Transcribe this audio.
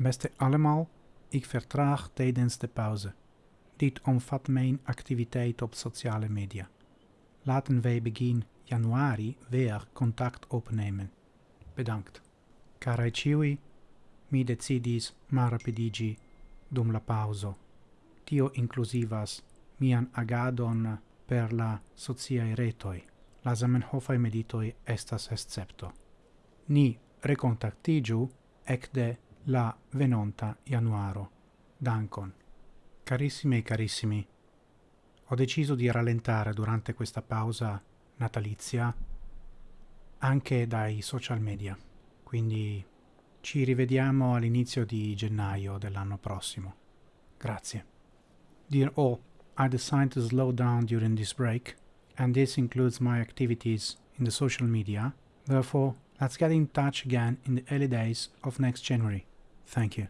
Beste allemaal, ik vertraag tijdens de pauze. Dit omvat mijn activiteit op sociale media. Laten wij begin januari weer contact opnemen. Bedankt. Carai ciui, mi decidis marapidigi dum la pauso. Tio inclusivas mian agadon per la sociae retoi. La Zamenhofai meditoi estas escepto. Ni recontactigiu ecde la venonta januaro. Dankon. Carissime e carissimi, ho deciso di rallentare durante questa pausa natalizia anche dai social media, quindi ci rivediamo all'inizio di gennaio dell'anno prossimo. Grazie. Dear all, I decided to slow down during this break, and this includes my activities in the social media. Therefore, let's get in touch again in the early days of next January. Thank you.